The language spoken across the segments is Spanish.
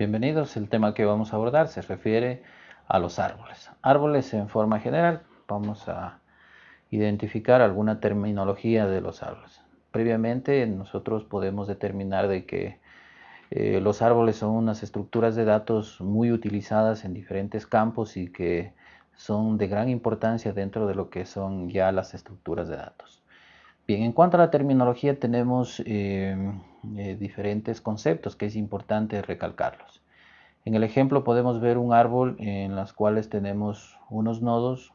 Bienvenidos, el tema que vamos a abordar se refiere a los árboles. Árboles en forma general, vamos a identificar alguna terminología de los árboles. Previamente nosotros podemos determinar de que eh, los árboles son unas estructuras de datos muy utilizadas en diferentes campos y que son de gran importancia dentro de lo que son ya las estructuras de datos. Bien, en cuanto a la terminología tenemos eh, eh, diferentes conceptos que es importante recalcarlos. En el ejemplo podemos ver un árbol en los cuales tenemos unos nodos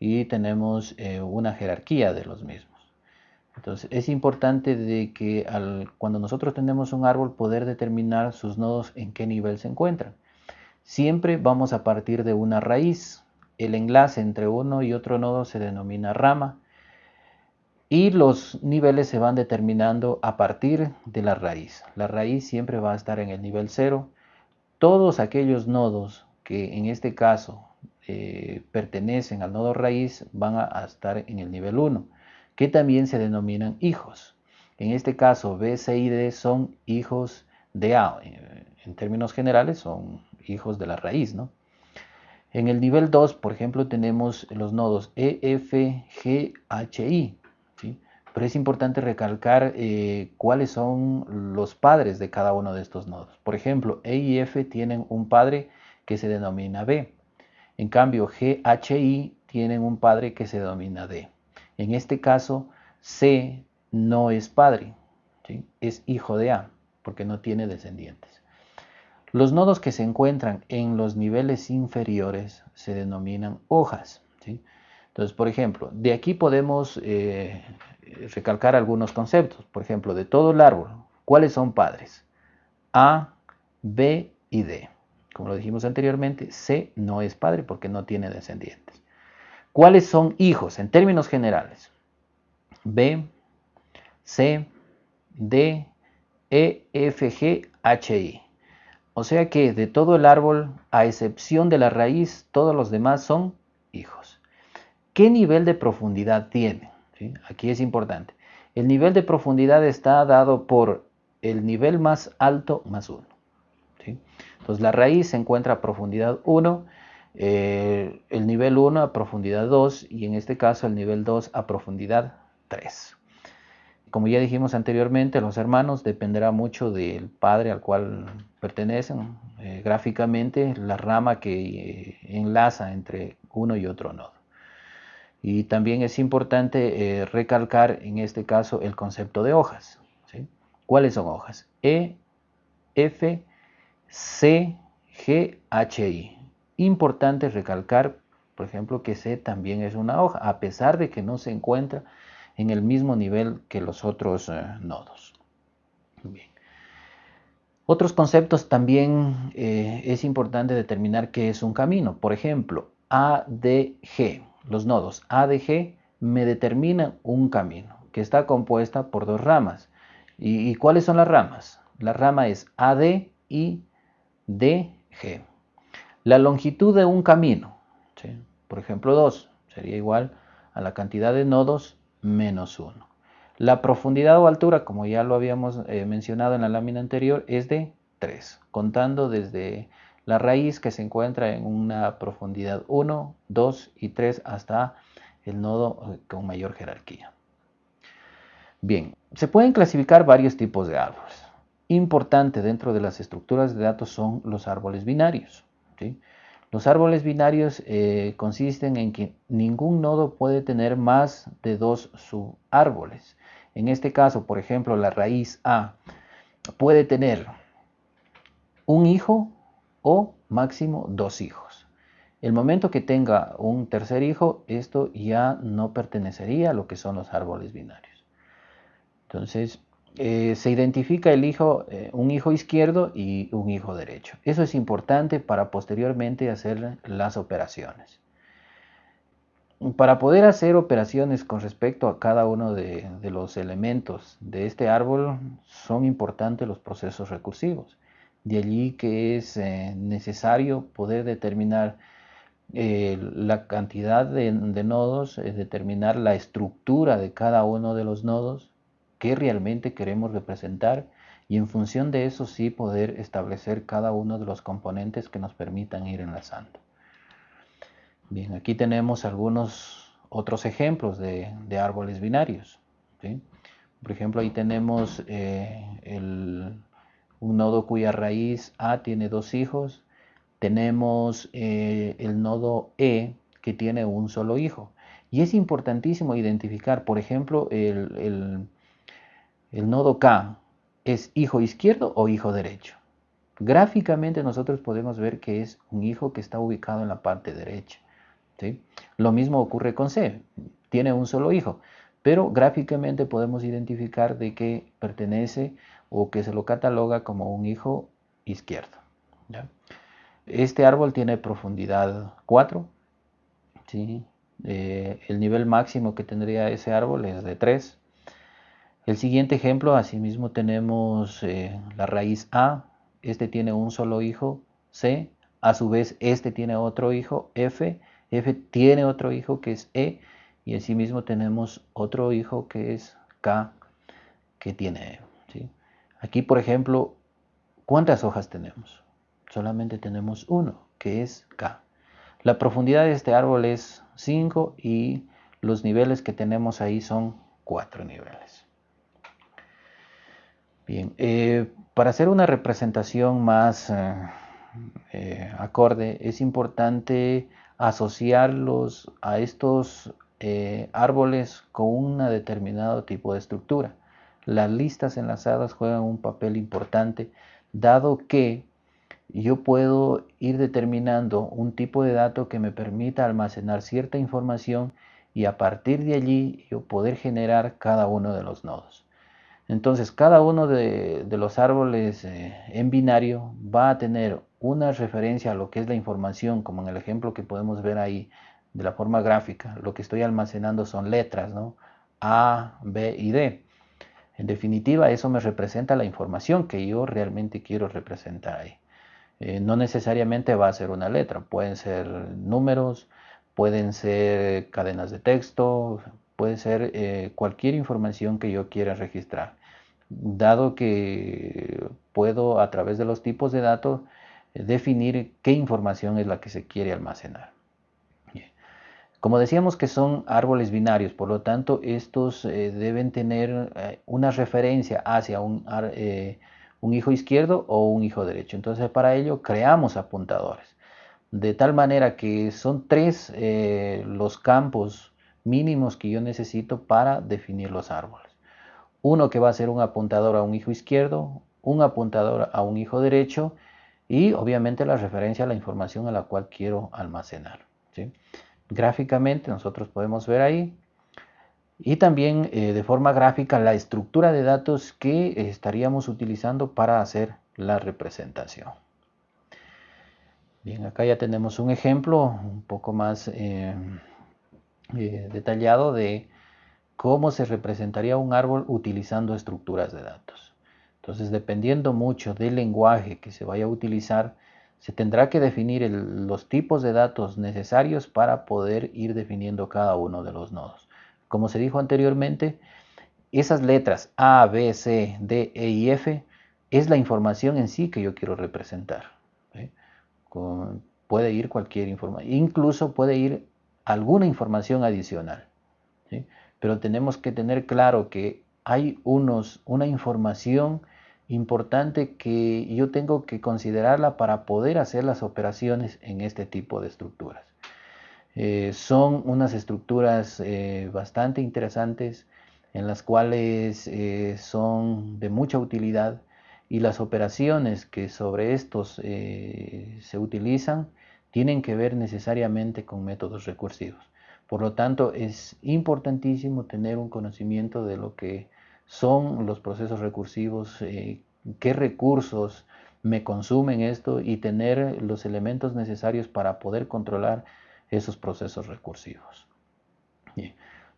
y tenemos una jerarquía de los mismos. Entonces es importante de que cuando nosotros tenemos un árbol poder determinar sus nodos en qué nivel se encuentran. Siempre vamos a partir de una raíz. El enlace entre uno y otro nodo se denomina rama y los niveles se van determinando a partir de la raíz. La raíz siempre va a estar en el nivel 0. Todos aquellos nodos que en este caso eh, pertenecen al nodo raíz van a estar en el nivel 1 que también se denominan hijos. En este caso, B, C y D son hijos de A. En términos generales, son hijos de la raíz, ¿no? En el nivel 2, por ejemplo, tenemos los nodos E, F, G, H, I. Pero es importante recalcar eh, cuáles son los padres de cada uno de estos nodos. Por ejemplo, E y F tienen un padre que se denomina B. En cambio, G, H, I tienen un padre que se denomina D. En este caso, C no es padre, es hijo de A, porque no tiene descendientes. Los nodos que se encuentran en los niveles inferiores se denominan hojas. Entonces, por ejemplo, de aquí podemos eh, recalcar algunos conceptos. Por ejemplo, de todo el árbol, ¿cuáles son padres? A, B y D. Como lo dijimos anteriormente, C no es padre porque no tiene descendientes. ¿Cuáles son hijos en términos generales? B, C, D, E, F, G, H, I. O sea que de todo el árbol, a excepción de la raíz, todos los demás son hijos. ¿Qué nivel de profundidad tiene? Aquí es importante. El nivel de profundidad está dado por el nivel más alto más 1. Entonces la raíz se encuentra a profundidad 1 eh, el nivel 1 a profundidad 2 y en este caso el nivel 2 a profundidad 3. Como ya dijimos anteriormente, los hermanos dependerá mucho del padre al cual pertenecen. Eh, gráficamente, la rama que eh, enlaza entre uno y otro nodo. Y también es importante recalcar en este caso el concepto de hojas. ¿Cuáles son hojas? E, F, C, G, H, I. Importante recalcar, por ejemplo, que C también es una hoja, a pesar de que no se encuentra en el mismo nivel que los otros eh, nodos. Otros conceptos también eh, es importante determinar qué es un camino. Por ejemplo, ADG, los nodos ADG me determinan un camino que está compuesta por dos ramas. ¿Y, y cuáles son las ramas? La rama es AD y DG. La longitud de un camino, por ejemplo 2, sería igual a la cantidad de nodos menos 1. La profundidad o altura, como ya lo habíamos eh, mencionado en la lámina anterior, es de 3, contando desde la raíz que se encuentra en una profundidad 1, 2 y 3 hasta el nodo eh, con mayor jerarquía. Bien, se pueden clasificar varios tipos de árboles. Importante dentro de las estructuras de datos son los árboles binarios. Los árboles binarios eh, consisten en que ningún nodo puede tener más de dos subárboles. En este caso, por ejemplo, la raíz A puede tener un hijo o máximo dos hijos. El momento que tenga un tercer hijo, esto ya no pertenecería a lo que son los árboles binarios. Entonces, eh, se identifica el hijo, eh, un hijo izquierdo y un hijo derecho. Eso es importante para posteriormente hacer las operaciones. Para poder hacer operaciones con respecto a cada uno de, los elementos de este árbol son importantes los procesos recursivos. De allí que es eh, necesario poder determinar la cantidad de, de nodos, determinar la estructura de cada uno de los nodos, qué realmente queremos representar y en función de eso sí poder establecer cada uno de los componentes que nos permitan ir enlazando. Bien, aquí tenemos algunos otros ejemplos de, árboles binarios. Por ejemplo, ahí tenemos eh, un nodo cuya raíz A tiene dos hijos. Tenemos eh, el nodo E que tiene un solo hijo. Y es importantísimo identificar, por ejemplo, el, el nodo K es hijo izquierdo o hijo derecho. Gráficamente nosotros podemos ver que es un hijo que está ubicado en la parte derecha. Lo mismo ocurre con C, tiene un solo hijo, pero gráficamente podemos identificar de que pertenece o que se lo cataloga como un hijo izquierdo. Este árbol tiene profundidad 4, eh, el nivel máximo que tendría ese árbol es de 3. El siguiente ejemplo, asimismo tenemos eh, la raíz A, este tiene un solo hijo, C, a su vez este tiene otro hijo, F, F tiene otro hijo que es E y asimismo tenemos otro hijo que es K que tiene E. Aquí, por ejemplo, ¿cuántas hojas tenemos? Solamente tenemos uno, que es K. La profundidad de este árbol es 5 y los niveles que tenemos ahí son 4 niveles. Bien, eh, para hacer una representación más eh, eh, acorde es importante asociarlos a estos árboles con un determinado tipo de estructura. Las listas enlazadas juegan un papel importante dado que yo puedo ir determinando un tipo de dato que me permita almacenar cierta información y a partir de allí yo poder generar cada uno de los nodos. Entonces cada uno de, los árboles eh, en binario va a tener una referencia a lo que es la información, como en el ejemplo que podemos ver ahí de la forma gráfica. Lo que estoy almacenando son letras, ¿no? A, B y D. En definitiva, eso me representa la información que yo realmente quiero representar ahí. Eh, no necesariamente va a ser una letra, pueden ser números, pueden ser cadenas de texto, puede ser eh, cualquier información que yo quiera registrar. Dado que puedo a través de los tipos de datos definir qué información es la que se quiere almacenar. Como decíamos que son árboles binarios, por lo tanto estos eh, deben tener eh, una referencia hacia un, un hijo izquierdo o un hijo derecho. Entonces para ello creamos apuntadores. De tal manera que son tres los campos mínimos que yo necesito para definir los árboles. Uno que va a ser un apuntador a un hijo izquierdo, un apuntador a un hijo derecho y obviamente la referencia a la información a la cual quiero almacenar. Gráficamente nosotros podemos ver ahí y también eh, de forma gráfica la estructura de datos que estaríamos utilizando para hacer la representación. Bien, acá ya tenemos un ejemplo un poco más eh, eh, detallado de cómo se representaría un árbol utilizando estructuras de datos. Entonces, dependiendo mucho del lenguaje que se vaya a utilizar, se tendrá que definir los tipos de datos necesarios para poder ir definiendo cada uno de los nodos. Como se dijo anteriormente, esas letras A, B, C, D, E y F es la información en sí que yo quiero representar. puede ir cualquier información, incluso puede ir alguna información adicional. Pero tenemos que tener claro que hay unos, una información importante que yo tengo que considerarla para poder hacer las operaciones en este tipo de estructuras. Eh, son unas estructuras eh, bastante interesantes en las cuales eh, son de mucha utilidad y las operaciones que sobre estos se utilizan tienen que ver necesariamente con métodos recursivos. Por lo tanto, es importantísimo tener un conocimiento de lo que son los procesos recursivos, eh, qué recursos me consumen esto y tener los elementos necesarios para poder controlar esos procesos recursivos.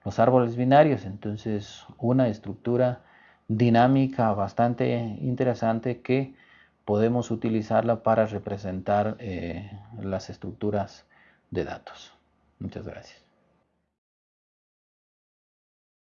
Los árboles binarios, entonces, una estructura dinámica bastante interesante que podemos utilizarla para representar eh, las estructuras de datos. Muchas gracias.